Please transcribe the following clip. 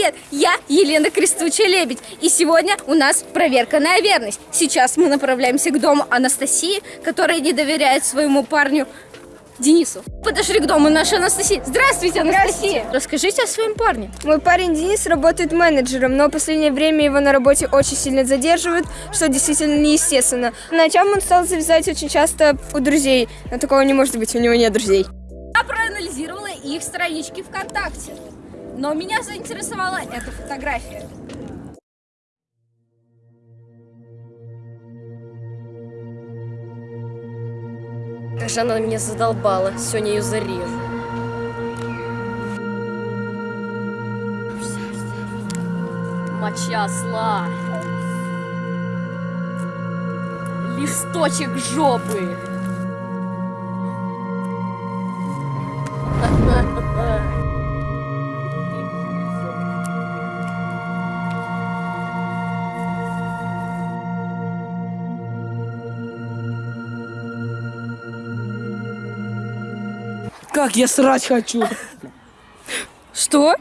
привет! Я Елена Крестучая Лебедь, и сегодня у нас проверка на верность. Сейчас мы направляемся к дому Анастасии, которая не доверяет своему парню Денису. Подошли к дому нашей Анастасии. Здравствуйте, Анастасия! Расскажите о своем парне. Мой парень Денис работает менеджером, но в последнее время его на работе очень сильно задерживают, что действительно неестественно. Началом он стал завязать очень часто у друзей, но такого не может быть, у него нет друзей. Я проанализировала их странички ВКонтакте, но меня заинтересовала эта фотография. Как же она меня задолбала. Сегодня ее зарежу. Моча осла. Листочек жопы. Как я срать хочу. Что?